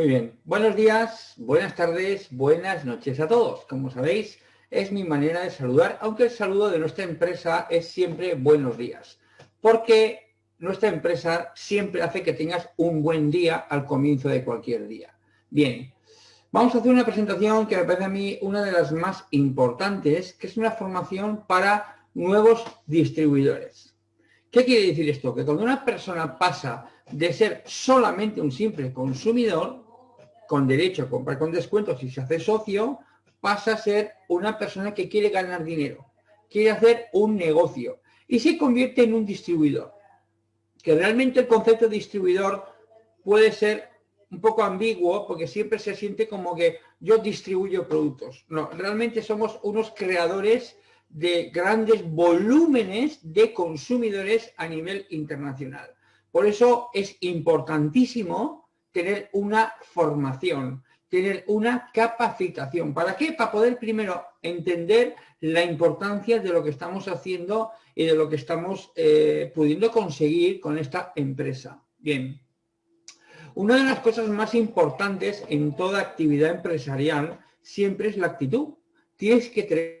Muy bien, buenos días, buenas tardes, buenas noches a todos. Como sabéis, es mi manera de saludar, aunque el saludo de nuestra empresa es siempre buenos días, porque nuestra empresa siempre hace que tengas un buen día al comienzo de cualquier día. Bien, vamos a hacer una presentación que me parece a mí una de las más importantes, que es una formación para nuevos distribuidores. ¿Qué quiere decir esto? Que cuando una persona pasa de ser solamente un simple consumidor, con derecho a comprar con descuento si se hace socio, pasa a ser una persona que quiere ganar dinero, quiere hacer un negocio y se convierte en un distribuidor. Que realmente el concepto de distribuidor puede ser un poco ambiguo porque siempre se siente como que yo distribuyo productos. No, realmente somos unos creadores de grandes volúmenes de consumidores a nivel internacional. Por eso es importantísimo tener una formación, tener una capacitación. ¿Para qué? Para poder primero entender la importancia de lo que estamos haciendo y de lo que estamos eh, pudiendo conseguir con esta empresa. Bien. Una de las cosas más importantes en toda actividad empresarial siempre es la actitud. Tienes que tener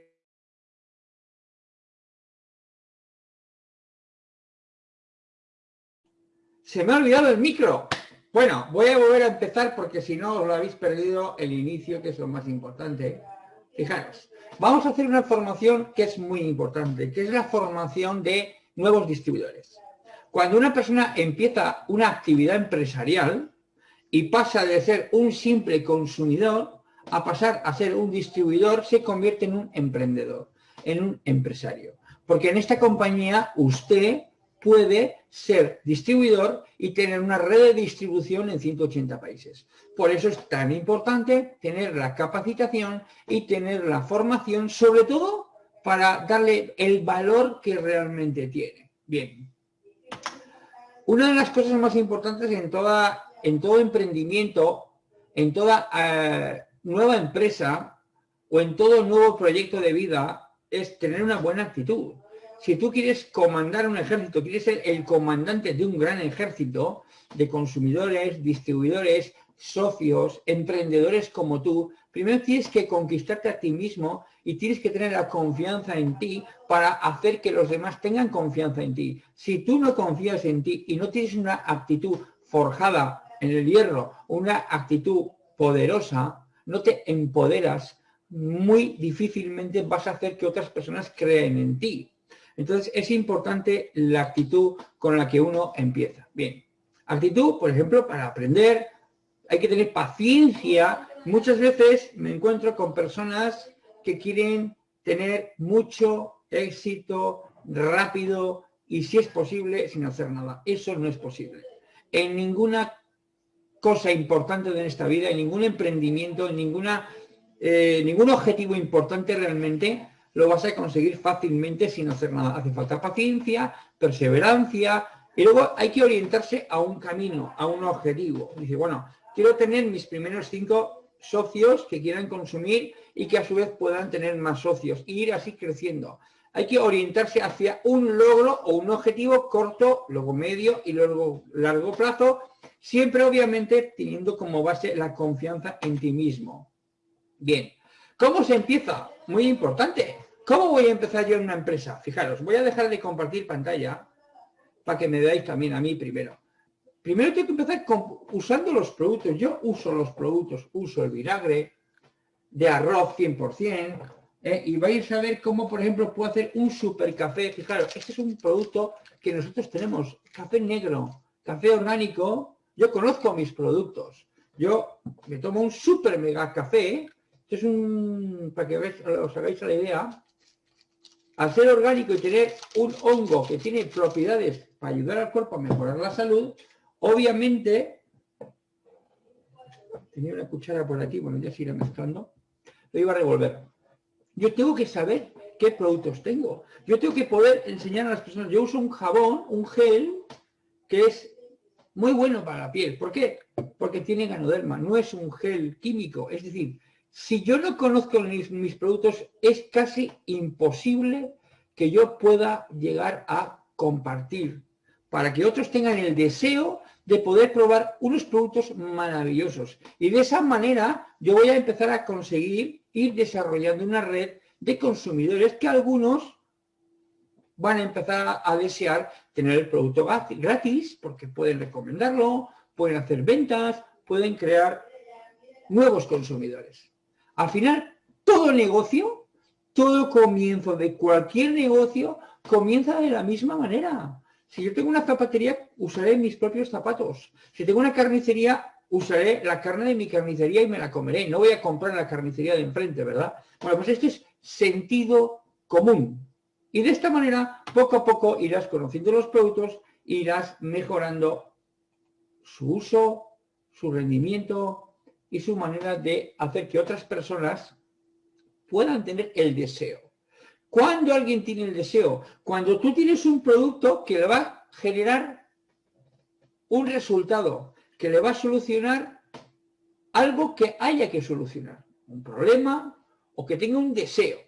Se me ha olvidado el micro. Bueno, voy a volver a empezar porque si no os lo habéis perdido el inicio, que es lo más importante. Fijaros, vamos a hacer una formación que es muy importante, que es la formación de nuevos distribuidores. Cuando una persona empieza una actividad empresarial y pasa de ser un simple consumidor a pasar a ser un distribuidor, se convierte en un emprendedor, en un empresario. Porque en esta compañía usted puede ser distribuidor y tener una red de distribución en 180 países. Por eso es tan importante tener la capacitación y tener la formación, sobre todo para darle el valor que realmente tiene. Bien. Una de las cosas más importantes en, toda, en todo emprendimiento, en toda eh, nueva empresa o en todo nuevo proyecto de vida es tener una buena actitud si tú quieres comandar un ejército, quieres ser el comandante de un gran ejército de consumidores, distribuidores, socios, emprendedores como tú, primero tienes que conquistarte a ti mismo y tienes que tener la confianza en ti para hacer que los demás tengan confianza en ti. Si tú no confías en ti y no tienes una actitud forjada en el hierro, una actitud poderosa, no te empoderas, muy difícilmente vas a hacer que otras personas creen en ti. Entonces es importante la actitud con la que uno empieza. Bien, actitud, por ejemplo, para aprender, hay que tener paciencia. Muchas veces me encuentro con personas que quieren tener mucho éxito rápido y si es posible sin hacer nada. Eso no es posible. En ninguna cosa importante de esta vida, en ningún emprendimiento, en ninguna, eh, ningún objetivo importante realmente, lo vas a conseguir fácilmente sin hacer nada. Hace falta paciencia, perseverancia, y luego hay que orientarse a un camino, a un objetivo. Dice, bueno, quiero tener mis primeros cinco socios que quieran consumir y que a su vez puedan tener más socios, y ir así creciendo. Hay que orientarse hacia un logro o un objetivo corto, luego medio y luego largo plazo, siempre obviamente teniendo como base la confianza en ti mismo. Bien, ¿cómo se empieza? Muy importante. ¿Cómo voy a empezar yo en una empresa? Fijaros, voy a dejar de compartir pantalla para que me veáis también a mí primero. Primero tengo que empezar usando los productos. Yo uso los productos, uso el vinagre de arroz 100%, ¿eh? y vais a ver cómo, por ejemplo, puedo hacer un super café. Fijaros, este es un producto que nosotros tenemos, café negro, café orgánico. Yo conozco mis productos. Yo me tomo un super mega café, este es un, para que os hagáis la idea, al ser orgánico y tener un hongo que tiene propiedades para ayudar al cuerpo a mejorar la salud, obviamente, tenía una cuchara por aquí, bueno, ya se irá mezclando, lo iba a revolver. Yo tengo que saber qué productos tengo. Yo tengo que poder enseñar a las personas. Yo uso un jabón, un gel, que es muy bueno para la piel. ¿Por qué? Porque tiene ganoderma, no es un gel químico. Es decir, si yo no conozco mis, productos, es casi imposible que yo pueda llegar a compartir. para que otros tengan el deseo de poder probar unos productos maravillosos. Y de esa manera yo voy a empezar a conseguir ir desarrollando una red de consumidores que algunos van a empezar a desear tener el producto gratis porque pueden recomendarlo, pueden hacer ventas, pueden crear nuevos consumidores. Al final, todo negocio, todo comienzo de cualquier negocio comienza de la misma manera. Si yo tengo una zapatería, usaré mis propios zapatos. Si tengo una carnicería, usaré la carne de mi carnicería y me la comeré. No voy a comprar la carnicería de enfrente, ¿verdad? Bueno, pues esto es sentido común. Y de esta manera, poco a poco irás conociendo los productos, irás mejorando su uso, su rendimiento y su manera de hacer que otras personas puedan tener el deseo. ¿Cuándo alguien tiene el deseo? Cuando tú tienes un producto que le va a generar un resultado, que le va a solucionar algo que haya que solucionar. Un problema o que tenga un deseo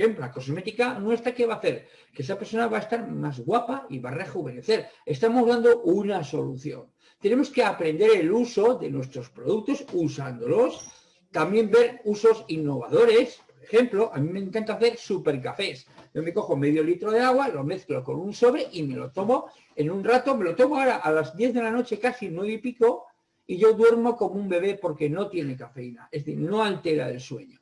ejemplo, la cosmética nuestra, ¿qué va a hacer? Que esa persona va a estar más guapa y va a rejuvenecer. Estamos dando una solución. Tenemos que aprender el uso de nuestros productos usándolos. También ver usos innovadores. Por ejemplo, a mí me encanta hacer super cafés. Yo me cojo medio litro de agua, lo mezclo con un sobre y me lo tomo en un rato. Me lo tomo ahora a las 10 de la noche, casi nueve y pico, y yo duermo como un bebé porque no tiene cafeína. Es decir, no altera el sueño.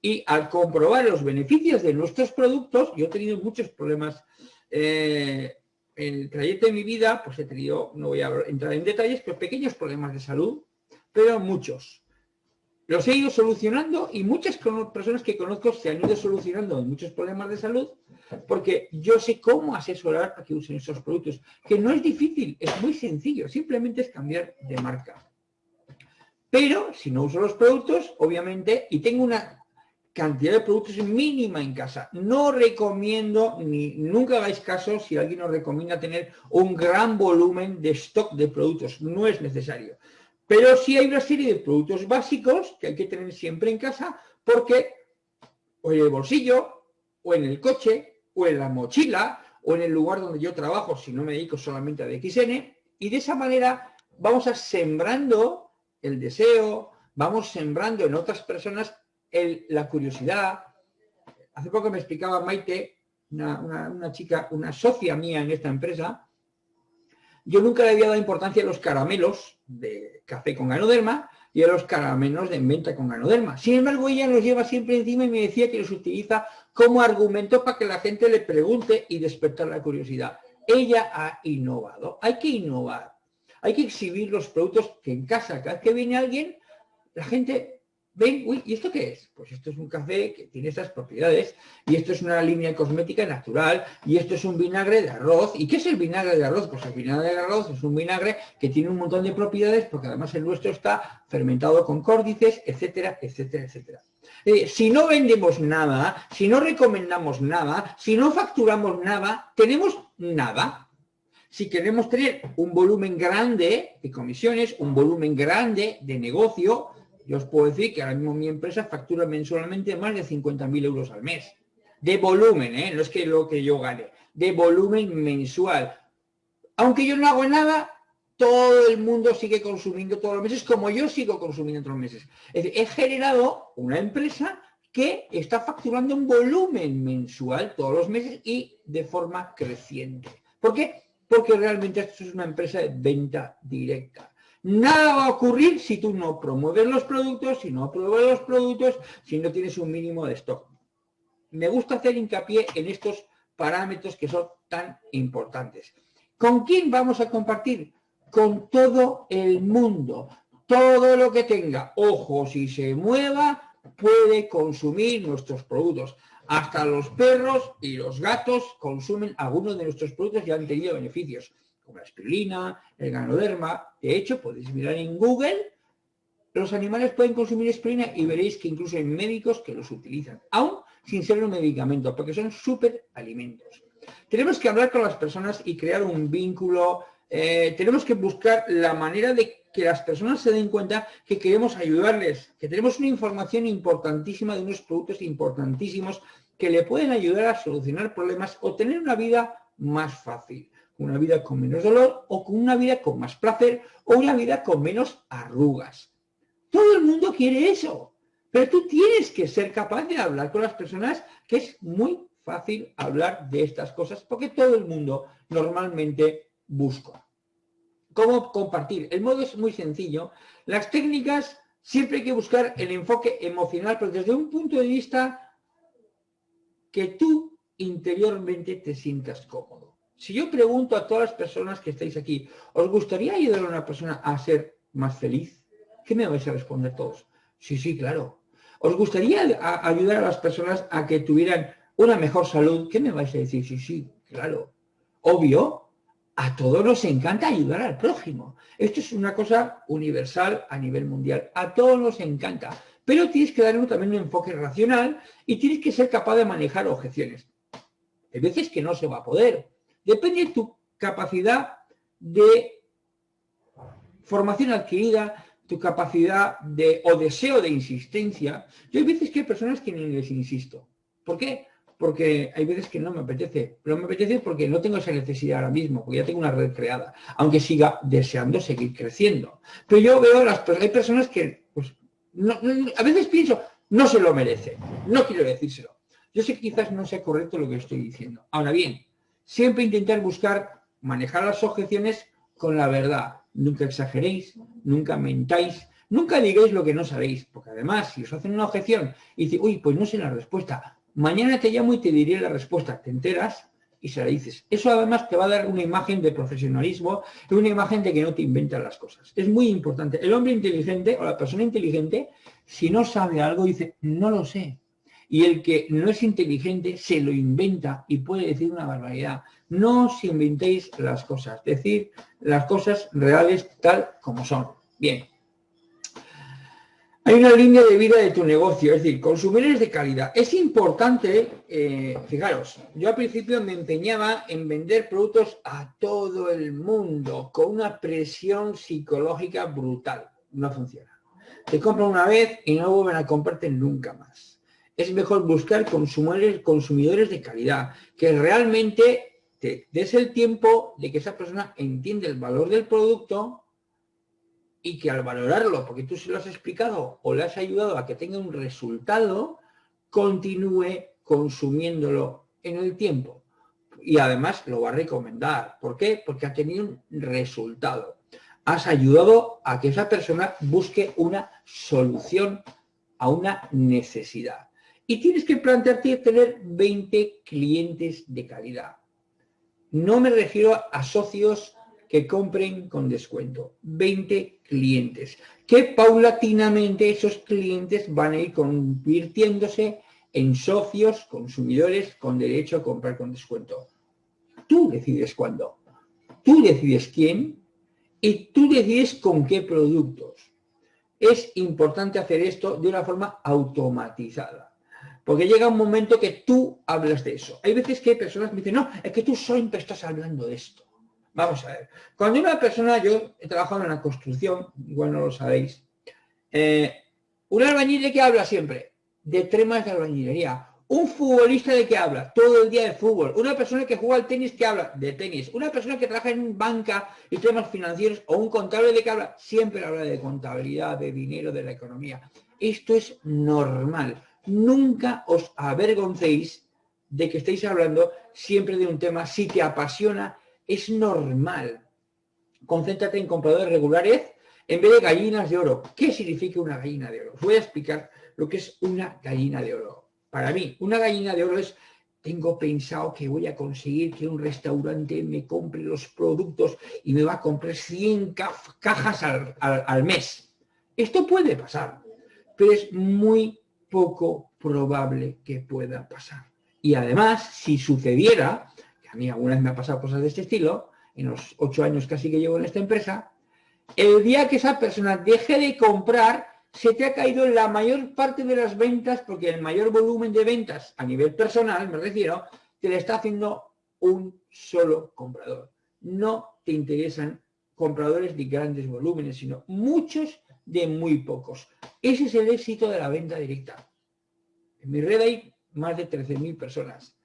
Y al comprobar los beneficios de nuestros productos, yo he tenido muchos problemas eh, el trayecto de mi vida, pues he tenido, no voy a entrar en detalles, pero pequeños problemas de salud, pero muchos. Los he ido solucionando y muchas personas que conozco se han ido solucionando muchos problemas de salud porque yo sé cómo asesorar para que usen esos productos, que no es difícil, es muy sencillo, simplemente es cambiar de marca. Pero si no uso los productos, obviamente, y tengo una cantidad de productos mínima en casa. No recomiendo, ni nunca hagáis caso si alguien os recomienda tener un gran volumen de stock de productos. No es necesario. Pero sí hay una serie de productos básicos que hay que tener siempre en casa porque o en el bolsillo, o en el coche, o en la mochila, o en el lugar donde yo trabajo, si no me dedico solamente a DXN, y de esa manera vamos a sembrando el deseo, vamos sembrando en otras personas la curiosidad. Hace poco me explicaba Maite, una, chica, una socia mía en esta empresa, yo nunca le había dado importancia a los caramelos de café con ganoderma y a los caramelos de menta con ganoderma. Sin embargo, ella los lleva siempre encima y me decía que los utiliza como argumento para que la gente le pregunte y despertar la curiosidad. Ella ha innovado. Hay que innovar. Hay que exhibir los productos que en casa, cada vez que viene alguien, la gente ven, uy, ¿y esto qué es? Pues esto es un café que tiene estas propiedades, y esto es una línea cosmética natural, y esto es un vinagre de arroz. ¿Y qué es el vinagre de arroz? Pues el vinagre de arroz es un vinagre que tiene un montón de propiedades, porque además el nuestro está fermentado con córdices, etcétera, etcétera, etcétera. Eh, si no vendemos nada, si no recomendamos nada, si no facturamos nada, tenemos nada. Si queremos tener un volumen grande de comisiones, un volumen grande de negocio, yo os puedo decir que ahora mismo mi empresa factura mensualmente más de 50.000 euros al mes. De volumen, ¿eh? no es que lo que yo gane, de volumen mensual. Aunque yo no hago nada, todo el mundo sigue consumiendo todos los meses como yo sigo consumiendo todos los meses. Es decir, he generado una empresa que está facturando un volumen mensual todos los meses y de forma creciente. ¿Por qué? Porque realmente esto es una empresa de venta directa. Nada va a ocurrir si tú no promueves los productos, si no promueves los productos, si no tienes un mínimo de stock. Me gusta hacer hincapié en estos parámetros que son tan importantes. ¿Con quién vamos a compartir? Con todo el mundo. Todo lo que tenga ojos y se mueva puede consumir nuestros productos. Hasta los perros y los gatos consumen algunos de nuestros productos y han tenido beneficios como la espirulina, el ganoderma. De hecho, podéis mirar en Google, los animales pueden consumir espirulina y veréis que incluso hay médicos que los utilizan, aún sin ser un medicamento, porque son súper alimentos. Tenemos que hablar con las personas y crear un vínculo, eh, tenemos que buscar la manera de que las personas se den cuenta que queremos ayudarles, que tenemos una información importantísima de unos productos importantísimos que le pueden ayudar a solucionar problemas o tener una vida más fácil. Una vida con menos dolor o con una vida con más placer o una vida con menos arrugas. Todo el mundo quiere eso, pero tú tienes que ser capaz de hablar con las personas que es muy fácil hablar de estas cosas porque todo el mundo normalmente busca. ¿Cómo compartir? El modo es muy sencillo. Las técnicas siempre hay que buscar el enfoque emocional, pero desde un punto de vista que tú interiormente te sientas cómodo. Si yo pregunto a todas las personas que estáis aquí, ¿os gustaría ayudar a una persona a ser más feliz? ¿Qué me vais a responder todos? Sí, sí, claro. ¿Os gustaría ayudar a las personas a que tuvieran una mejor salud? ¿Qué me vais a decir? Sí, sí, claro. Obvio, a todos nos encanta ayudar al prójimo. Esto es una cosa universal a nivel mundial. A todos nos encanta. Pero tienes que darle también un enfoque racional y tienes que ser capaz de manejar objeciones. Hay veces que no se va a poder. Depende de tu capacidad de formación adquirida, tu capacidad de o deseo de insistencia. Yo hay veces que hay personas que ni les insisto. ¿Por qué? Porque hay veces que no me apetece. Pero me apetece porque no tengo esa necesidad ahora mismo, porque ya tengo una red creada, aunque siga deseando seguir creciendo. Pero yo veo las hay personas que, pues, a veces pienso, no se lo merece. No quiero decírselo. Yo sé que quizás no sea correcto lo que estoy diciendo. Ahora bien, siempre intentar buscar manejar las objeciones con la verdad. Nunca exageréis, nunca mentáis, nunca digáis lo que no sabéis, porque además si os hacen una objeción y dice, uy, pues no sé la respuesta, mañana te llamo y te diré la respuesta, te enteras y se la dices. Eso además te va a dar una imagen de profesionalismo una imagen de que no te inventan las cosas. Es muy importante. El hombre inteligente o la persona inteligente, si no sabe algo, dice, no lo sé. Y el que no es inteligente se lo inventa y puede decir una barbaridad. No os inventéis las cosas, decir las cosas reales tal como son. Bien. Hay una línea de vida de tu negocio, es decir, consumidores de calidad. Es importante, eh, fijaros, yo al principio me empeñaba en vender productos a todo el mundo con una presión psicológica brutal. No funciona. Te compran una vez y no vuelven a comprarte nunca más es mejor buscar consumidores, consumidores de calidad, que realmente te des el tiempo de que esa persona entiende el valor del producto y que al valorarlo, porque tú se lo has explicado o le has ayudado a que tenga un resultado, continúe consumiéndolo en el tiempo. Y además lo va a recomendar. ¿Por qué? Porque ha tenido un resultado. Has ayudado a que esa persona busque una solución a una necesidad. Y tienes que plantearte tener 20 clientes de calidad. No me refiero a socios que compren con descuento. 20 clientes. Que paulatinamente esos clientes van a ir convirtiéndose en socios, consumidores con derecho a comprar con descuento. Tú decides cuándo. Tú decides quién y tú decides con qué productos. Es importante hacer esto de una forma automatizada. Porque llega un momento que tú hablas de eso. Hay veces que hay personas que me dicen, no, es que tú siempre estás hablando de esto. Vamos a ver. Cuando una persona, yo he trabajado en la construcción, igual no lo sabéis, eh, un albañil de qué habla siempre? De temas de albañilería. Un futbolista de qué habla? Todo el día de fútbol. Una persona que juega al tenis, ¿qué habla? De tenis. Una persona que trabaja en banca y temas financieros o un contable de qué habla? Siempre habla de contabilidad, de dinero, de la economía. Esto es normal nunca os avergoncéis de que estéis hablando siempre de un tema. Si te apasiona, es normal. Concéntrate en compradores regulares en vez de gallinas de oro. ¿Qué significa una gallina de oro? Os voy a explicar lo que es una gallina de oro. Para mí, una gallina de oro es, tengo pensado que voy a conseguir que un restaurante me compre los productos y me va a comprar 100 cajas al, al mes. Esto puede pasar, pero es muy poco probable que pueda pasar. Y además, si sucediera, que a mí alguna vez me ha pasado cosas de este estilo, en los ocho años casi que llevo en esta empresa, el día que esa persona deje de comprar, se te ha caído la mayor parte de las ventas, porque el mayor volumen de ventas a nivel personal, me refiero, te le está haciendo un solo comprador. No te interesan compradores de grandes volúmenes, sino muchos de muy pocos. Ese es el éxito de la venta directa. En mi red hay más de 13.000 personas.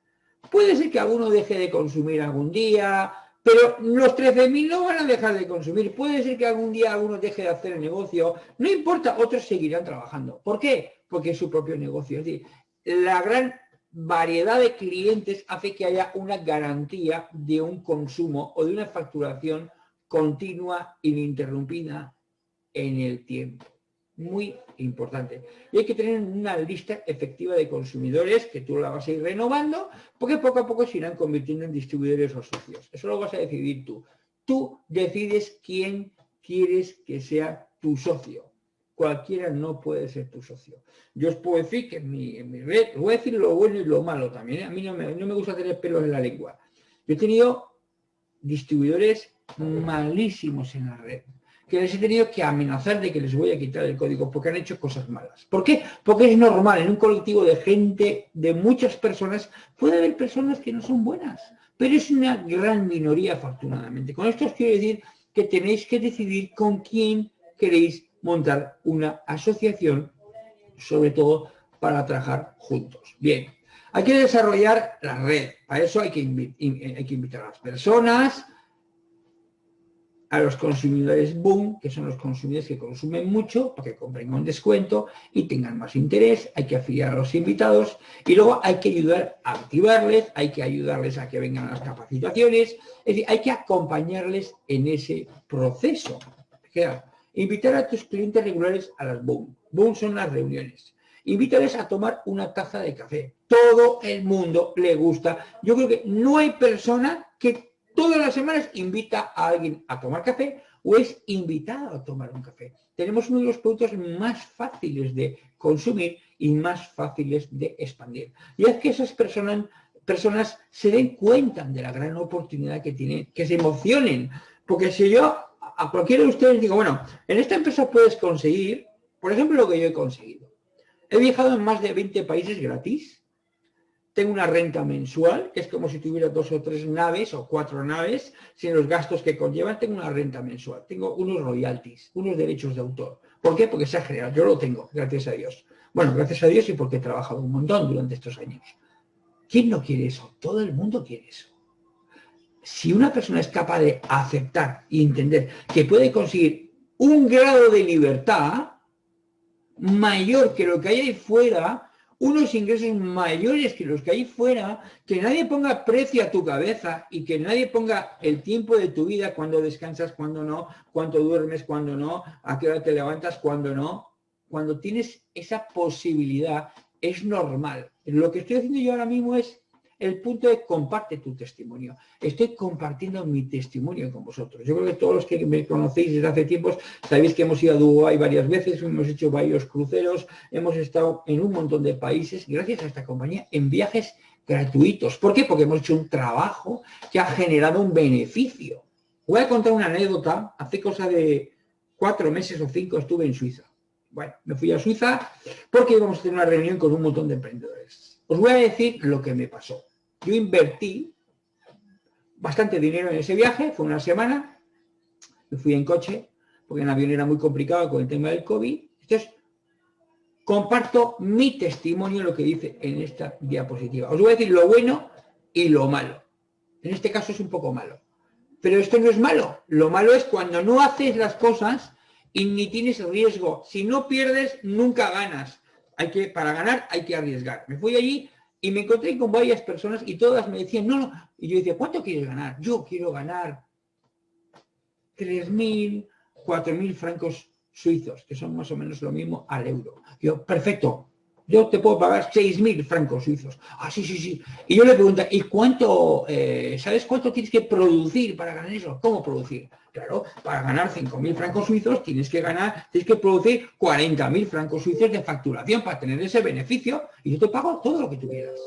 Puede ser que alguno deje de consumir algún día, pero los 13.000 no van a dejar de consumir. Puede ser que algún día alguno deje de hacer el negocio. No importa, otros seguirán trabajando. ¿Por qué? Porque es su propio negocio. Es decir, la gran variedad de clientes hace que haya una garantía de un consumo o de una facturación continua, ininterrumpida en el tiempo. Muy importante. Y hay que tener una lista efectiva de consumidores que tú la vas a ir renovando, porque poco a poco se irán convirtiendo en distribuidores o socios. Eso lo vas a decidir tú. Tú decides quién quieres que sea tu socio. Cualquiera no puede ser tu socio. Yo os puedo decir que en mi, red, voy a decir lo bueno y lo malo también. ¿eh? A mí no me, no me gusta tener pelos en la lengua. Yo he tenido distribuidores malísimos en la red que les he tenido que amenazar de que les voy a quitar el código porque han hecho cosas malas. ¿Por qué? Porque es normal, en un colectivo de gente, de muchas personas, puede haber personas que no son buenas, pero es una gran minoría afortunadamente. Con esto os quiero decir que tenéis que decidir con quién queréis montar una asociación, sobre todo para trabajar juntos. Bien, hay que desarrollar la red, para eso hay que, hay que invitar a las personas, a los consumidores boom, que son los consumidores que consumen mucho, que compren un descuento y tengan más interés, hay que afiliar a los invitados y luego hay que ayudar a activarles, hay que ayudarles a que vengan las capacitaciones, es decir, hay que acompañarles en ese proceso. Invitar a tus clientes regulares a las boom. Boom son las reuniones. Invítales a tomar una taza de café. Todo el mundo le gusta. Yo creo que no hay persona que todas las semanas invita a alguien a tomar café o es invitado a tomar un café. Tenemos uno de los productos más fáciles de consumir y más fáciles de expandir. Y es que esas personas, personas se den cuenta de la gran oportunidad que tienen, que se emocionen. Porque si yo a cualquiera de ustedes digo, bueno, en esta empresa puedes conseguir, por ejemplo, lo que yo he conseguido. He viajado en más de 20 países gratis, tengo una renta mensual, que es como si tuviera dos o tres naves o cuatro naves, sin los gastos que conllevan, tengo una renta mensual. Tengo unos royalties, unos derechos de autor. ¿Por qué? Porque se ha generado. Yo lo tengo, gracias a Dios. Bueno, gracias a Dios y porque he trabajado un montón durante estos años. ¿Quién no quiere eso? Todo el mundo quiere eso. Si una persona es capaz de aceptar y entender que puede conseguir un grado de libertad mayor que lo que hay ahí fuera, unos ingresos mayores que los que hay fuera, que nadie ponga precio a tu cabeza y que nadie ponga el tiempo de tu vida, cuando descansas, cuando no, cuando duermes, cuando no, a qué hora te levantas, cuando no. Cuando tienes esa posibilidad, es normal. Lo que estoy haciendo yo ahora mismo es el punto de comparte tu testimonio. Estoy compartiendo mi testimonio con vosotros. Yo creo que todos los que me conocéis desde hace tiempos sabéis que hemos ido a Dubái varias veces, hemos hecho varios cruceros, hemos estado en un montón de países, gracias a esta compañía, en viajes gratuitos. ¿Por qué? Porque hemos hecho un trabajo que ha generado un beneficio. Voy a contar una anécdota. Hace cosa de cuatro meses o cinco estuve en Suiza. Bueno, me fui a Suiza porque íbamos a tener una reunión con un montón de emprendedores. Os voy a decir lo que me pasó. Yo invertí bastante dinero en ese viaje, fue una semana, me fui en coche, porque en avión era muy complicado con el tema del COVID. Entonces, comparto mi testimonio, lo que dice en esta diapositiva. Os voy a decir lo bueno y lo malo. En este caso es un poco malo. Pero esto no es malo. Lo malo es cuando no haces las cosas y ni tienes riesgo. Si no pierdes, nunca ganas. Hay que, para ganar hay que arriesgar. Me fui allí y me encontré con varias personas y todas me decían, no, no. Y yo decía, ¿cuánto quieres ganar? Yo quiero ganar 3.000, 4.000 francos suizos, que son más o menos lo mismo al euro. Yo, perfecto, yo te puedo pagar 6.000 francos suizos. Ah, sí, sí, sí. Y yo le pregunto, ¿y cuánto, eh, sabes cuánto tienes que producir para ganar eso? ¿Cómo producir? Claro, para ganar 5.000 francos suizos tienes que ganar, tienes que producir 40.000 francos suizos de facturación para tener ese beneficio y yo te pago todo lo que tú quieras.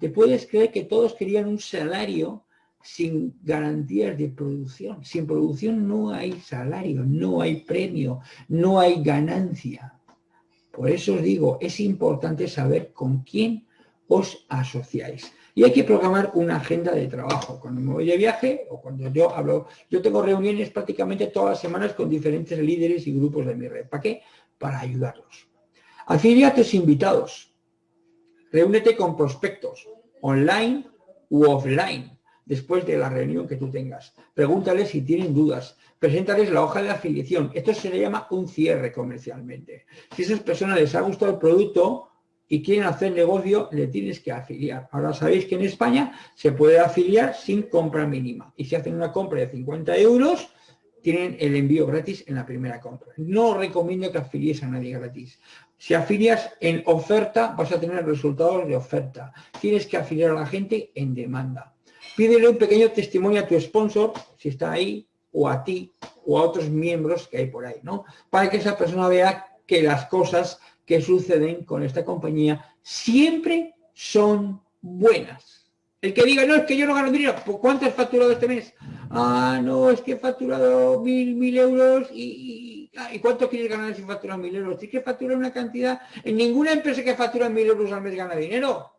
¿Te puedes creer que todos querían un salario sin garantías de producción? Sin producción no hay salario, no hay premio, no hay ganancia. Por eso os digo, es importante saber con quién os asociáis. Y hay que programar una agenda de trabajo. Cuando me voy de viaje o cuando yo hablo, yo tengo reuniones prácticamente todas las semanas con diferentes líderes y grupos de mi red. ¿Para qué? Para ayudarlos. tus invitados. Reúnete con prospectos, online u offline. Después de la reunión que tú tengas. Pregúntales si tienen dudas. Preséntales la hoja de afiliación. Esto se le llama un cierre comercialmente. Si a esas personas les ha gustado el producto y quieren hacer negocio, le tienes que afiliar. Ahora sabéis que en España se puede afiliar sin compra mínima. Y si hacen una compra de 50 euros, tienen el envío gratis en la primera compra. No recomiendo que afilies a nadie gratis. Si afilias en oferta, vas a tener resultados de oferta. Tienes que afiliar a la gente en demanda. Pídele un pequeño testimonio a tu sponsor, si está ahí, o a ti, o a otros miembros que hay por ahí, ¿no? Para que esa persona vea que las cosas que suceden con esta compañía siempre son buenas. El que diga, no, es que yo no gano dinero, ¿cuánto has facturado este mes? Ah, no, es que he facturado mil, mil euros y, ah, y, ¿cuánto quieres ganar si facturas mil euros? Tienes que facturar una cantidad, en ninguna empresa que factura mil euros al mes gana dinero.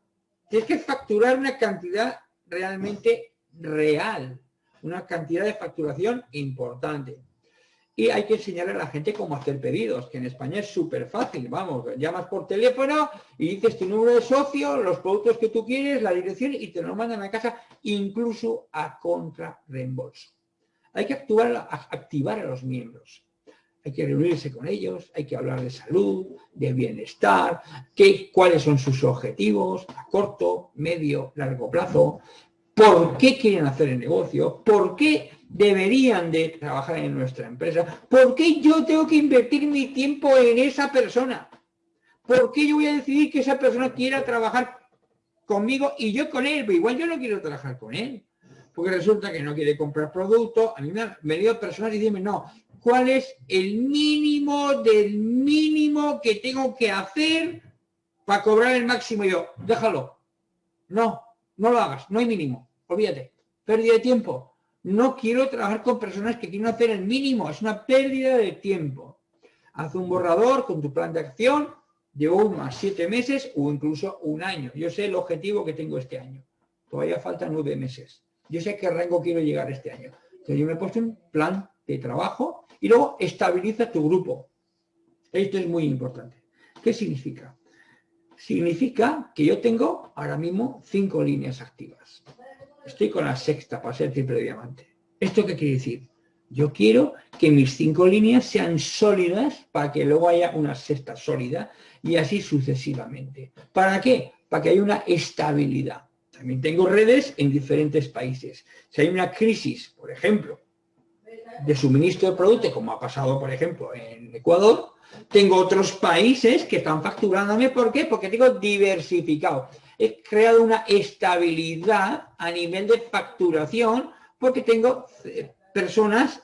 Tienes que facturar una cantidad realmente real, una cantidad de facturación importante. Y hay que enseñarle a la gente cómo hacer pedidos, que en España es súper fácil, vamos, llamas por teléfono y dices tu número de socio, los productos que tú quieres, la dirección y te lo mandan a casa, incluso a contra reembolso. Hay que actuar, activar a los miembros. Hay que reunirse con ellos, hay que hablar de salud, de bienestar, qué, cuáles son sus objetivos a corto, medio, largo plazo, por qué quieren hacer el negocio, por qué deberían de trabajar en nuestra empresa, por qué yo tengo que invertir mi tiempo en esa persona, por qué yo voy a decidir que esa persona quiera trabajar conmigo y yo con él, pero igual yo no quiero trabajar con él, porque resulta que no quiere comprar productos, a mí me han venido personas y dicen, no, ¿cuál es el mínimo del mínimo que tengo que hacer para cobrar el máximo? Yo, déjalo, no, no lo hagas, no hay mínimo, olvídate, pérdida de tiempo. No quiero trabajar con personas que quieren hacer el mínimo, es una pérdida de tiempo. Haz un borrador con tu plan de acción, llevo unos siete meses o incluso un año. Yo sé el objetivo que tengo este año. Todavía faltan nueve meses. Yo sé qué rango quiero llegar este año. Entonces yo me he puesto un plan trabajo y luego estabiliza tu grupo. Esto es muy importante. ¿Qué significa? significa que yo tengo ahora mismo cinco líneas activas. Estoy con la sexta para ser triple diamante. ¿Esto qué quiere decir? Yo quiero que mis cinco líneas sean sólidas para que luego haya una sexta sólida y así sucesivamente. ¿Para qué? Para que haya una estabilidad. También tengo redes en diferentes países. Si hay una crisis, por ejemplo, de suministro de producto, como ha pasado, por ejemplo, en Ecuador, tengo otros países que están facturándome. ¿Por qué? Porque tengo diversificado. He creado una estabilidad a nivel de facturación porque tengo eh, personas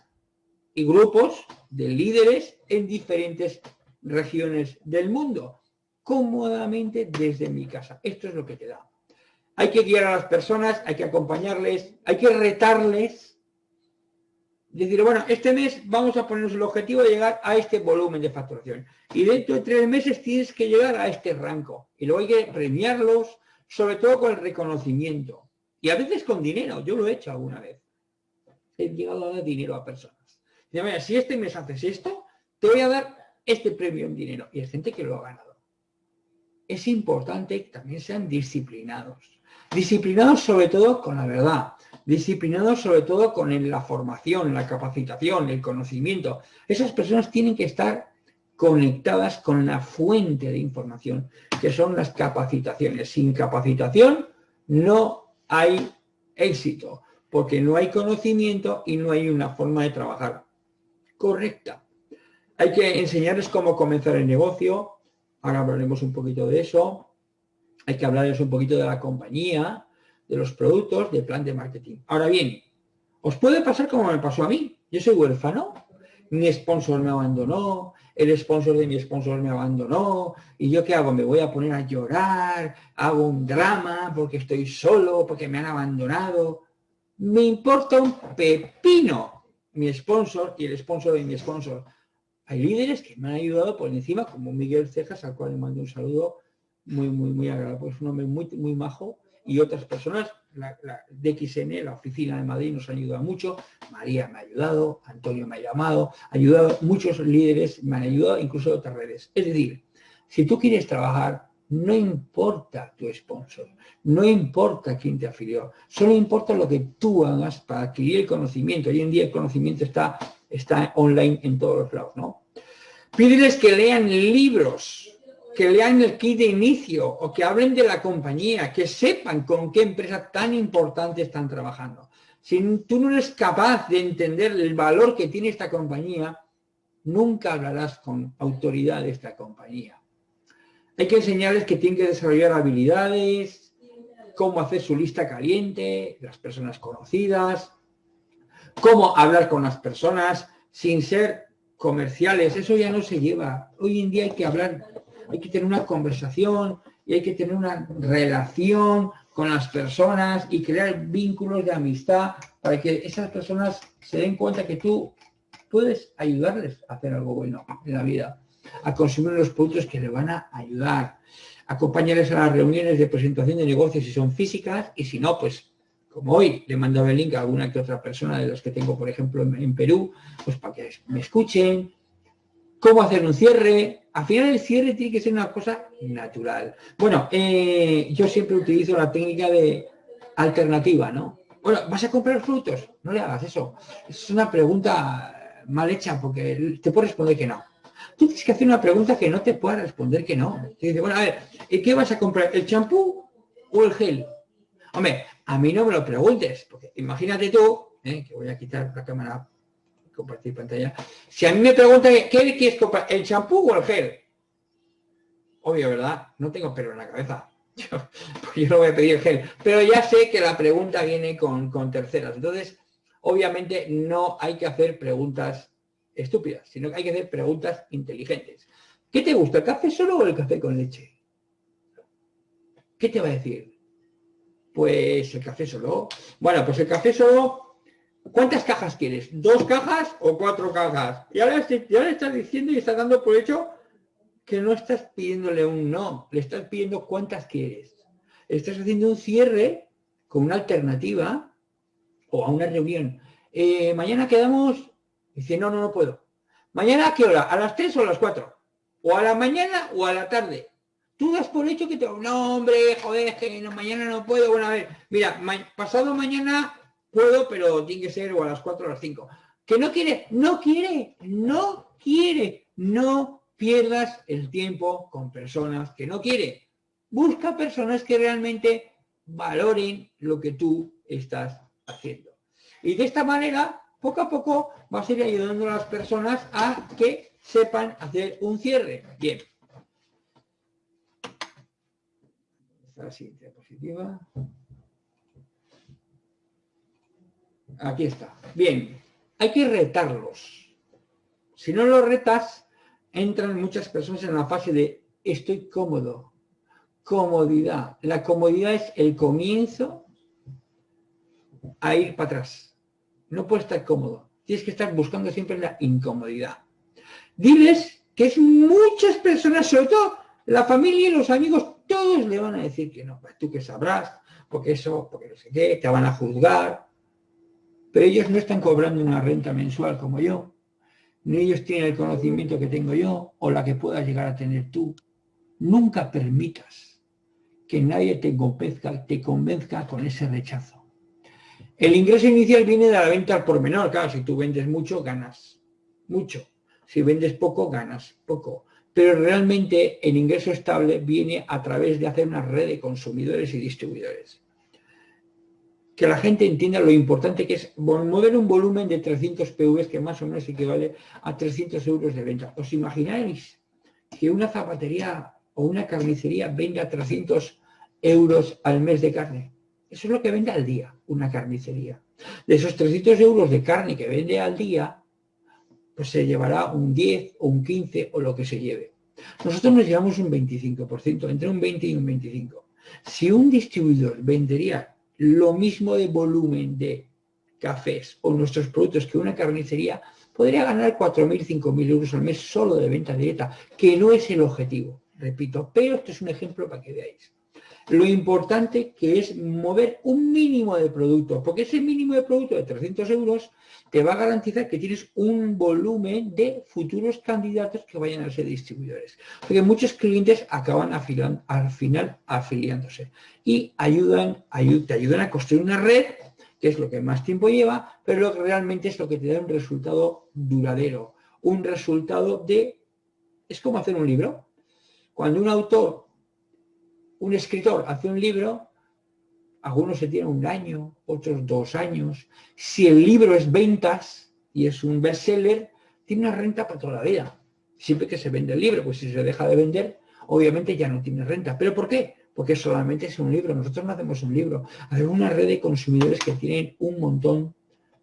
y grupos de líderes en diferentes regiones del mundo, cómodamente desde mi casa. Esto es lo que te da. Hay que guiar a las personas, hay que acompañarles, hay que retarles decir, bueno, este mes vamos a ponernos el objetivo de llegar a este volumen de facturación. Y dentro de tres meses tienes que llegar a este rango. Y luego hay que premiarlos, sobre todo con el reconocimiento. Y a veces con dinero, yo lo he hecho alguna vez. He llegado a dar dinero a personas. Mira, si este mes haces esto, te voy a dar este premio en dinero. Y hay gente que lo ha ganado. Es importante que también sean disciplinados. Disciplinados sobre todo con la verdad disciplinados sobre todo con la formación, la capacitación, el conocimiento. Esas personas tienen que estar conectadas con la fuente de información, que son las capacitaciones. Sin capacitación no hay éxito, porque no hay conocimiento y no hay una forma de trabajar correcta. Hay que enseñarles cómo comenzar el negocio, ahora hablaremos un poquito de eso, hay que hablarles un poquito de la compañía, de los productos del plan de marketing. Ahora bien, os puede pasar como me pasó a mí. Yo soy huérfano, mi sponsor me abandonó, el sponsor de mi sponsor me abandonó, y yo qué hago, me voy a poner a llorar, hago un drama porque estoy solo, porque me han abandonado. Me importa un pepino mi sponsor y el sponsor de mi sponsor. Hay líderes que me han ayudado por encima, como Miguel Cejas, al cual le mando un saludo muy, muy, muy agradable. Es un hombre muy, muy majo, y otras personas, la, la DXN, la oficina de Madrid nos ha ayudado mucho, María me ha ayudado, Antonio me ha llamado, ha ayudado, muchos líderes me han ayudado, incluso otras redes. Es decir, si tú quieres trabajar No importa tu sponsor, no importa quién te afilió, solo importa lo que tú hagas para adquirir el conocimiento. Hoy en día el conocimiento está, está online en todos los lados, ¿no? Pídeles que lean libros, que lean el kit de inicio o que hablen de la compañía, que sepan con qué empresa tan importante están trabajando. Si tú no eres capaz de entender el valor que tiene esta compañía, nunca hablarás con autoridad de esta compañía. Hay que enseñarles que tienen que desarrollar habilidades, cómo hacer su lista caliente, las personas conocidas, cómo hablar con las personas sin ser comerciales. Eso ya no se lleva. Hoy en día hay que hablar hay que tener una conversación y hay que tener una relación con las personas y crear vínculos de amistad para que esas personas se den cuenta que tú puedes ayudarles a hacer algo bueno en la vida, a consumir los productos que le van a ayudar, acompañarles a las reuniones de presentación de negocios si son físicas y si no, pues como hoy le he mandado el link a alguna que otra persona de los que tengo, por ejemplo, en Perú, pues para que me escuchen, cómo hacer un cierre. Al final el cierre tiene que ser una cosa natural. Bueno, eh, yo siempre utilizo la técnica de alternativa, ¿no? Bueno, ¿vas a comprar frutos? No le hagas eso. Es una pregunta mal hecha porque te puedo responder que no. Tú tienes que hacer una pregunta que no te pueda responder que no. Bueno, a ver, ¿qué vas a comprar? ¿El champú o el gel? Hombre, a mí no me lo preguntes, porque imagínate tú, eh, que voy a quitar la cámara compartir pantalla. Si a mí me preguntan, ¿qué quieres comprar? ¿El champú o el gel? Obvio, ¿verdad? No tengo pelo en la cabeza. Yo, no voy a pedir el gel. Pero ya sé que la pregunta viene con, con terceras. Entonces, obviamente no hay que hacer preguntas estúpidas, sino que hay que hacer preguntas inteligentes. ¿Qué te gusta, el café solo o el café con leche? ¿Qué te va a decir? Pues el café solo. Bueno, pues el café solo ¿Cuántas cajas quieres? ¿Dos cajas o cuatro cajas? Y ahora, le estás diciendo y estás dando por hecho que no estás pidiéndole un no, le estás pidiendo cuántas quieres. Estás haciendo un cierre con una alternativa o a una reunión. Eh, mañana quedamos, dice, no, no, no puedo. ¿Mañana a qué hora? ¿A las tres o a las cuatro? ¿O a la mañana o a la tarde? Tú das por hecho que te... No, hombre, joder, que mañana no puedo. Bueno, a ver, mira, pasado mañana puedo, pero tiene que ser o a las 4 o a las 5. Que no quiere, no quiere, no quiere. No pierdas el tiempo con personas que no quiere. Busca personas que realmente valoren lo que tú estás haciendo. Y de esta manera, poco a poco, vas a ir ayudando a las personas a que sepan hacer un cierre. Bien. Esta siguiente diapositiva. Aquí está. Bien, hay que retarlos. Si no los retas, entran muchas personas en la fase de estoy cómodo. Comodidad. La comodidad es el comienzo a ir para atrás. No puedes estar cómodo. Tienes que estar buscando siempre la incomodidad. Diles que es muchas personas, sobre todo la familia y los amigos, todos le van a decir que no. Pues tú que sabrás, porque eso, porque no sé qué, te van a juzgar, pero ellos no están cobrando una renta mensual como yo, ni ellos tienen el conocimiento que tengo yo o la que puedas llegar a tener tú. Nunca permitas que nadie te convenzca, te convenzca con ese rechazo. El ingreso inicial viene de la venta al por menor. Claro, si tú vendes mucho, ganas mucho. Si vendes poco, ganas poco. Pero realmente el ingreso estable viene a través de hacer una red de consumidores y distribuidores que la gente entienda lo importante que es mover un volumen de 300 PV que más o menos equivale a 300 euros de venta. ¿Os imagináis que una zapatería o una carnicería venda 300 euros al mes de carne? Eso es lo que vende al día una carnicería. De esos 300 euros de carne que vende al día, pues se llevará un 10 o un 15 o lo que se lleve. Nosotros nos llevamos un 25%, entre un 20 y un 25. Si un distribuidor vendería lo mismo de volumen de cafés o nuestros productos que una carnicería, podría ganar 4.000, 5.000 euros al mes solo de venta directa, que no es el objetivo, repito, pero esto es un ejemplo para que veáis. Lo importante que es mover un mínimo de producto, porque ese mínimo de producto de 300 euros te va a garantizar que tienes un volumen de futuros candidatos que vayan a ser distribuidores. Porque muchos clientes acaban al final afiliándose y ayudan, te ayudan a construir una red, que es lo que más tiempo lleva, pero lo que realmente es lo que te da un resultado duradero, un resultado de... Es como hacer un libro. Cuando un autor un escritor hace un libro, algunos se tienen un año, otros dos años. Si el libro es ventas y es un bestseller, tiene una renta para toda la vida. Siempre que se vende el libro, pues si se deja de vender, obviamente ya no tiene renta. ¿Pero por qué? Porque solamente es un libro. Nosotros no hacemos un libro. Hay una red de consumidores que tienen un montón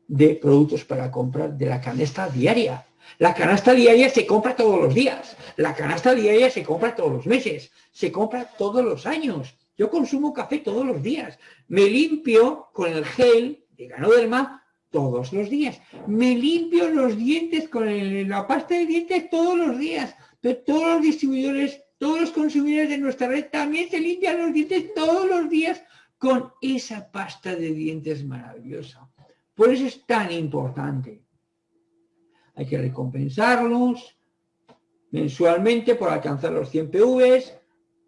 de productos para comprar de la canasta diaria. La canasta diaria se compra todos los días. La canasta diaria se compra todos los meses. Se compra todos los años. Yo consumo café todos los días. Me limpio con el gel de Ganoderma todos los días. Me limpio los dientes con la pasta de dientes todos los días. Pero todos los distribuidores, todos los consumidores de nuestra red también se limpian los dientes todos los días con esa pasta de dientes maravillosa. Por eso es tan importante hay que recompensarlos mensualmente por alcanzar los 100 PVs.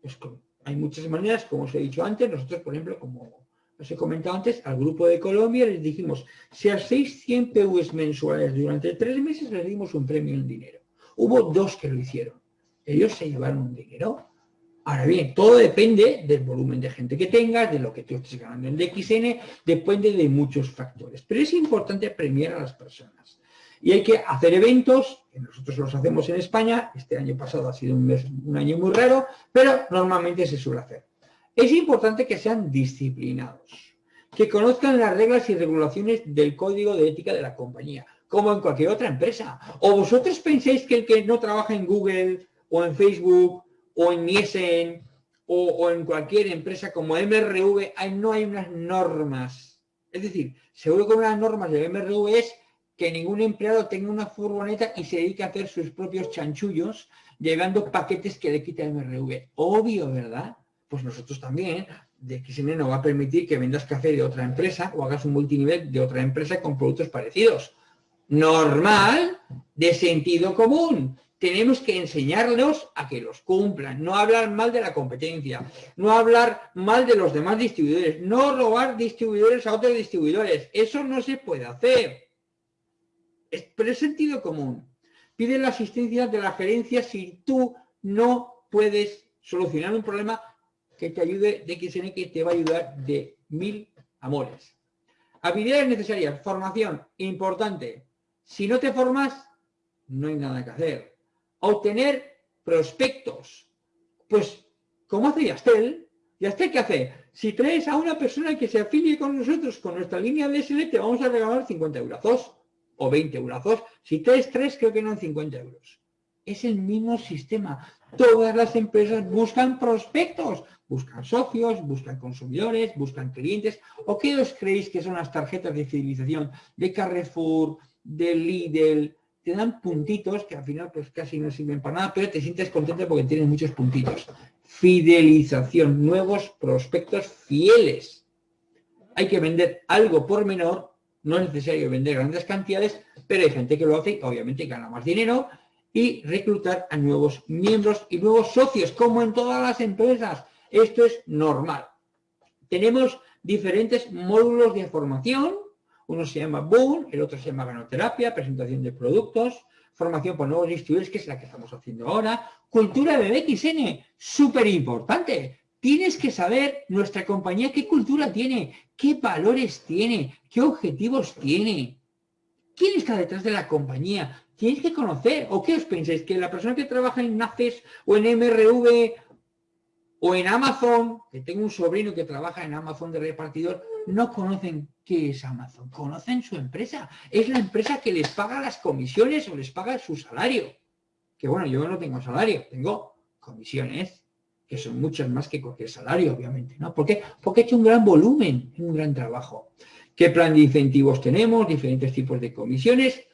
Pues hay muchas maneras, como os he dicho antes, nosotros, por ejemplo, como os he comentado antes, al grupo de Colombia les dijimos, si hacéis 100 PVs mensuales durante tres meses, les dimos un premio en dinero. Hubo dos que lo hicieron. Ellos se llevaron un dinero. Ahora bien, todo depende del volumen de gente que tengas, de lo que tú estés ganando en DXN, depende de muchos factores. Pero es importante premiar a las personas. Y hay que hacer eventos, que nosotros los hacemos en España, este año pasado ha sido un, año muy raro, pero normalmente se suele hacer. Es importante que sean disciplinados, que conozcan las reglas y regulaciones del código de ética de la compañía, como en cualquier otra empresa. ¿O vosotros pensáis que el que no trabaja en Google o en Facebook o en Nielsen o, en cualquier empresa como MRV, no hay unas normas? Es decir, seguro que unas normas de MRV es que ningún empleado tenga una furgoneta y se dedique a hacer sus propios chanchullos llevando paquetes que le quita el MRV. Obvio, ¿verdad? Pues nosotros también, de XN no va a permitir que vendas café de otra empresa o hagas un multinivel de otra empresa con productos parecidos. Normal, de sentido común. Tenemos que enseñarlos a que los cumplan, no hablar mal de la competencia, no hablar mal de los demás distribuidores, no robar distribuidores a otros distribuidores. Eso no se puede hacer pero es sentido común. Pide la asistencia de la gerencia si tú no puedes solucionar un problema que te ayude de XN, que te va a ayudar de mil amores. Habilidades necesarias, formación, importante. Si no te formas, no hay nada que hacer. Obtener prospectos. Pues, como hace Yastel, Yastel, ¿qué hace? Si traes a una persona que se afilie con nosotros, con nuestra línea de SL, te vamos a regalar 50 euros o 20 euros. Si traes tres, creo que no 50 euros. Es el mismo sistema. Todas las empresas buscan prospectos, buscan socios, buscan consumidores, buscan clientes. ¿O qué os creéis que son las tarjetas de fidelización de Carrefour, de Lidl? Te dan puntitos que al final pues casi no sirven para nada, pero te sientes contento porque tienes muchos puntitos. Fidelización, nuevos prospectos fieles. Hay que vender algo por menor no es necesario vender grandes cantidades, pero hay gente que lo hace, obviamente gana más dinero, y reclutar a nuevos miembros y nuevos socios, como en todas las empresas. Esto es normal. Tenemos diferentes módulos de formación, uno se llama Boom, el otro se llama Ganoterapia, presentación de productos, formación por nuevos distribuidores, que es la que estamos haciendo ahora, cultura de BXN, súper importante, Tienes que saber nuestra compañía qué cultura tiene, qué valores tiene, qué objetivos tiene. ¿Quién está detrás de la compañía? Tienes que conocer. ¿O qué os pensáis? Que la persona que trabaja en NACES o en MRV o en Amazon, que tengo un sobrino que trabaja en Amazon de repartidor, no conocen qué es Amazon. Conocen su empresa. Es la empresa que les paga las comisiones o les paga su salario. Que bueno, yo no tengo salario, tengo comisiones que son muchas más que cualquier salario, obviamente, ¿no? ¿Por qué? Porque he hecho un gran volumen, un gran trabajo. ¿Qué plan de incentivos tenemos? Diferentes tipos de comisiones.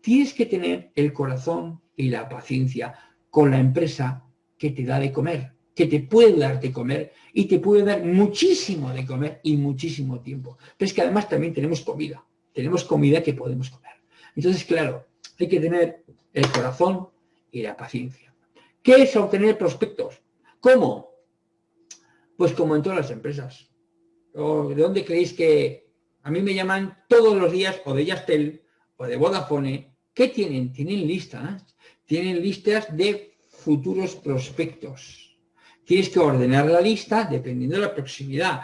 Tienes que tener el corazón y la paciencia con la empresa que te da de comer. que te puede dar de comer y te puede dar muchísimo de comer y muchísimo tiempo. Pero es que además también tenemos comida, tenemos comida que podemos comer. Entonces, claro, hay que tener el corazón y la paciencia. ¿Qué es obtener prospectos? ¿Cómo? Pues como en todas las empresas. ¿De dónde creéis que a mí me llaman todos los días o de Yastel o de Vodafone? ¿Qué tienen? Tienen listas. Tienen listas de futuros prospectos. Tienes que ordenar la lista dependiendo de la proximidad.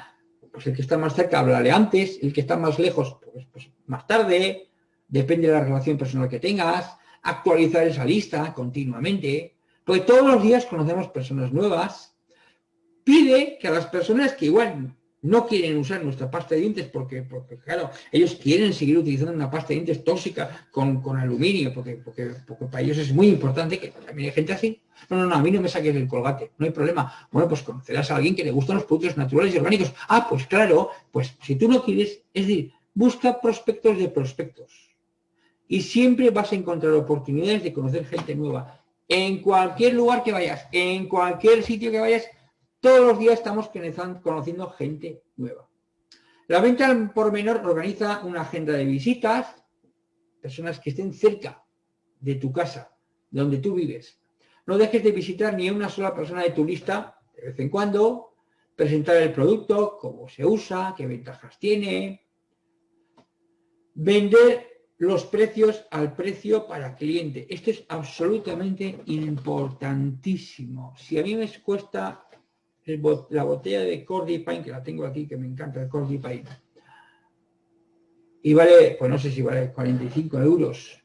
Pues el que está más cerca, háblale antes. El que está más lejos, pues, pues más tarde. Depende de la relación personal que tengas. Actualizar esa lista continuamente. Porque todos los días conocemos personas nuevas. Pide que a las personas que igual no quieren usar nuestra pasta de dientes porque, porque claro, ellos quieren seguir utilizando una pasta de dientes tóxica con, aluminio, porque, porque, para ellos es muy importante que también hay gente así. No, no, no, a mí no me saques el colgate, no hay problema. Bueno, pues conocerás a alguien que le gustan los productos naturales y orgánicos. Ah, pues claro, pues si tú no quieres, es decir, busca prospectos de prospectos. Y siempre vas a encontrar oportunidades de conocer gente nueva. En cualquier lugar que vayas, en cualquier sitio que vayas, todos los días estamos conociendo gente nueva. La venta por menor organiza una agenda de visitas, personas que estén cerca de tu casa, donde tú vives. No dejes de visitar ni una sola persona de tu lista de vez en cuando, presentar el producto, cómo se usa, qué ventajas tiene. Vender los precios al precio para cliente. Esto es absolutamente importantísimo. Si a mí me cuesta la botella de Cordy Pine, que la tengo aquí, que me encanta el Cordy Pine, y vale, pues no sé si vale 45 euros,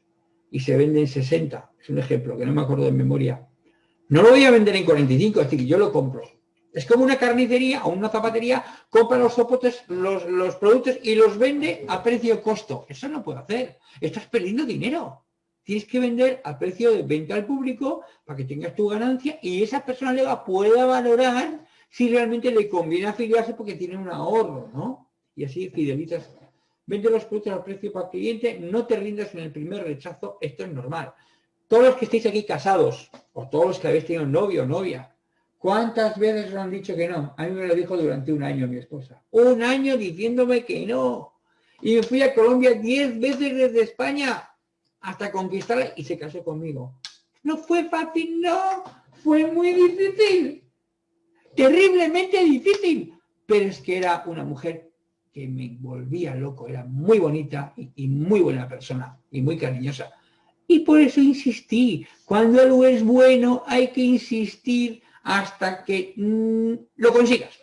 y se vende en 60, es un ejemplo, que no me acuerdo de memoria. No lo voy a vender en 45, es decir, yo lo compro. Es como una carnicería o una zapatería, compra los soportes, los, productos y los vende a precio costo. Eso no puedo hacer. Estás perdiendo dinero. Tienes que vender a precio de venta al público para que tengas tu ganancia y esa persona nueva pueda valorar si realmente le conviene afiliarse porque tiene un ahorro, ¿no? Y así fidelizas. Vende los productos al precio para el cliente, no te rindas en el primer rechazo, esto es normal. Todos los que estéis aquí casados, o todos los que habéis tenido novio o novia, ¿cuántas veces os han dicho que no? A mí me lo dijo durante un año mi esposa. Un año diciéndome que no. Y me fui a Colombia diez veces desde España hasta conquistarla y se casó conmigo. No fue fácil, no. Fue muy difícil terriblemente difícil, pero es que era una mujer que me volvía loco, era muy bonita y, muy buena persona y muy cariñosa. Y por eso insistí, cuando algo es bueno hay que insistir hasta que mm, lo consigas.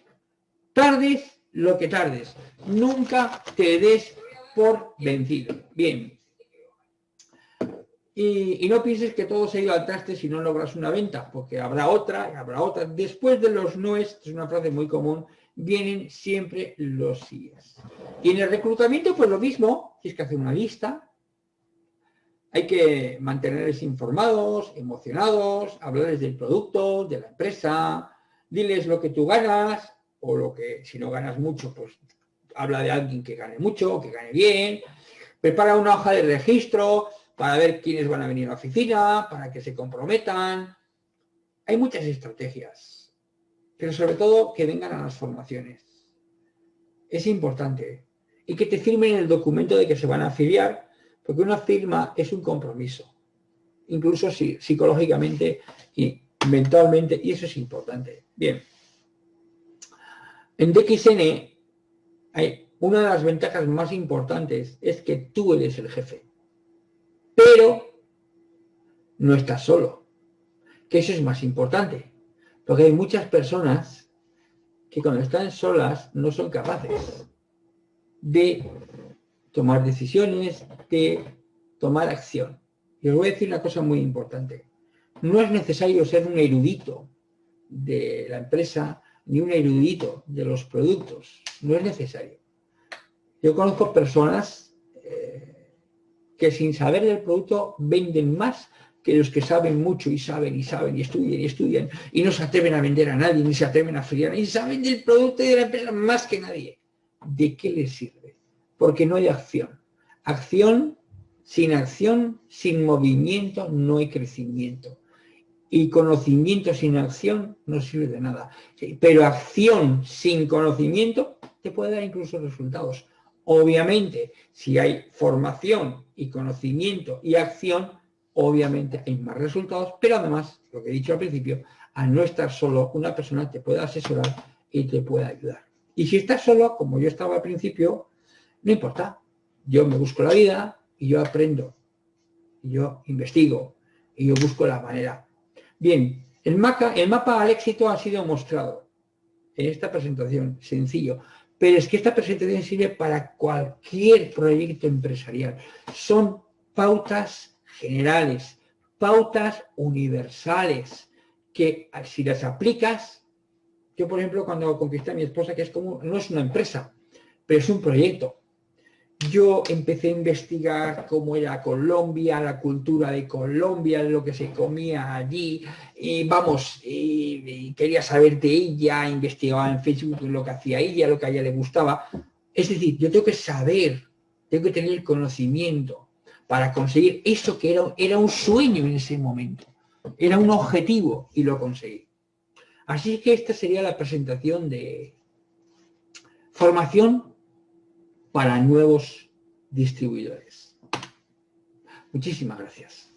Tardes lo que tardes, nunca te des por vencido. Bien, y, no pienses que todo se ha ido al traste si no logras una venta, porque habrá otra, habrá otra. Después de los noes, es una frase muy común, vienen siempre los síes. Y en el reclutamiento, pues lo mismo, tienes que hacer una lista, hay que mantenerles informados, emocionados, hablarles del producto, de la empresa, diles lo que tú ganas, o lo que, si no ganas mucho, pues habla de alguien que gane mucho, que gane bien, prepara una hoja de registro, para ver quiénes van a venir a la oficina, para que se comprometan. Hay muchas estrategias, pero sobre todo que vengan a las formaciones. Es importante. Y que te firmen el documento de que se van a afiliar, porque una firma es un compromiso, incluso si, psicológicamente y mentalmente, y eso es importante. Bien. En DXN hay una de las ventajas más importantes es que tú eres el jefe pero no estás solo, que eso es más importante, porque hay muchas personas que cuando están solas no son capaces de tomar decisiones, de tomar acción. Y os voy a decir una cosa muy importante. No es necesario ser un erudito de la empresa ni un erudito de los productos. No es necesario. Yo conozco personas que sin saber del producto venden más que los que saben mucho y saben y saben y estudian y estudian y no se atreven a vender a nadie, ni se atreven a friar, y saben del producto y de la empresa más que nadie. ¿De qué les sirve? Porque no hay acción. Acción, sin acción, sin movimiento, no hay crecimiento. Y conocimiento sin acción no sirve de nada. Pero acción sin conocimiento te puede dar incluso resultados. Obviamente, si hay formación y conocimiento y acción, obviamente hay más resultados, pero además, lo que he dicho al principio, al no estar solo, una persona te puede asesorar y te puede ayudar. Y si estás solo, como yo estaba al principio, no importa. Yo me busco la vida y yo aprendo, y yo investigo, y yo busco la manera. Bien, el mapa, el mapa al éxito ha sido mostrado en esta presentación, sencillo. Pero es que esta presentación sirve para cualquier proyecto empresarial. Son pautas generales, pautas universales, que si las aplicas, yo por ejemplo cuando conquisté a mi esposa, que es como, no es una empresa, pero es un proyecto, yo empecé a investigar cómo era Colombia, la cultura de Colombia, lo que se comía allí, y vamos, quería saber de ella, investigaba en Facebook lo que hacía ella, lo que a ella le gustaba. Es decir, yo tengo que saber, tengo que tener conocimiento para conseguir eso que era, era un sueño en ese momento, era un objetivo y lo conseguí. Así que esta sería la presentación de formación para nuevos distribuidores. Muchísimas gracias.